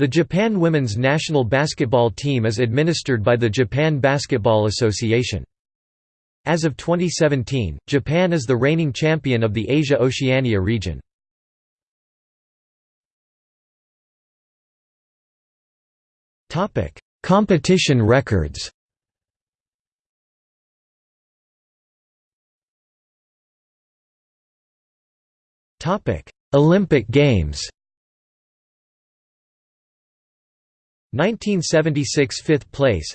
The Japan women's national basketball team is administered by the Japan Basketball Association. As of 2017, Japan is the reigning champion of the Asia-Oceania region. Competition records Olympic Games 1976 5th place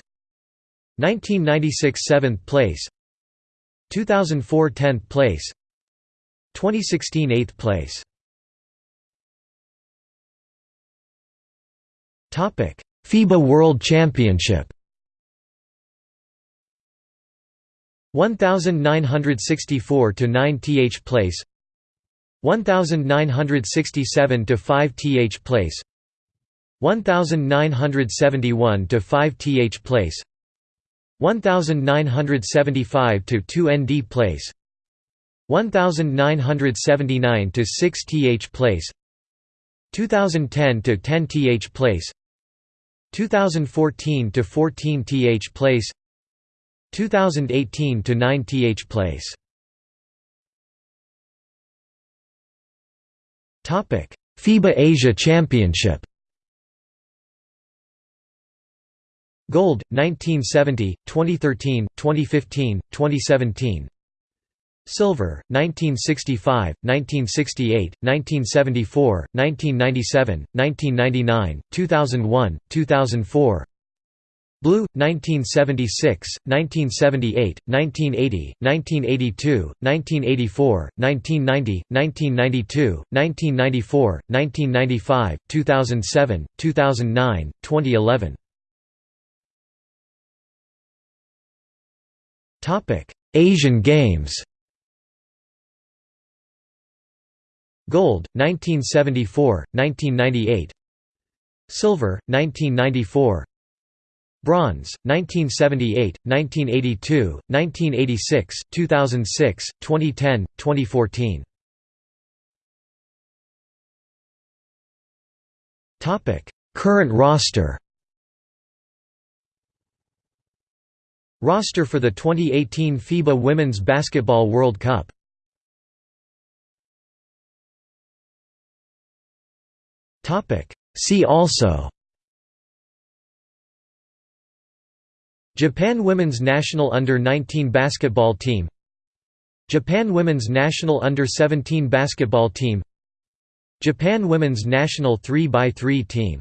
1996 7th place 2004 10th place 2016 8th place. Topic FIBA World Championship. 1964 to 9 th place 1967 to 5 th place 1971 to 5 th place 1975 to 2 nd place 1979 to 6 th place 2010 to 10 th place 2014 to 14 th place 2018 to 9 th place. Topic FIBA Asia Championship Gold 1970 2013 2015 2017 Silver 1965 1968 1974 1997 1999 2001 2004 Blue 1976 1978 1980 1982 1984 1990 1992 1994 1995 2007 2009 2011 Asian Games. Gold 1974 1998 Silver 1994 Bronze 1978 1982 1986 2006 2010 2014 Topic Current roster Roster for the 2018 FIBA Women's Basketball World Cup. See also Japan women's national under-19 basketball team Japan women's national under-17 basketball team Japan women's national 3x3 team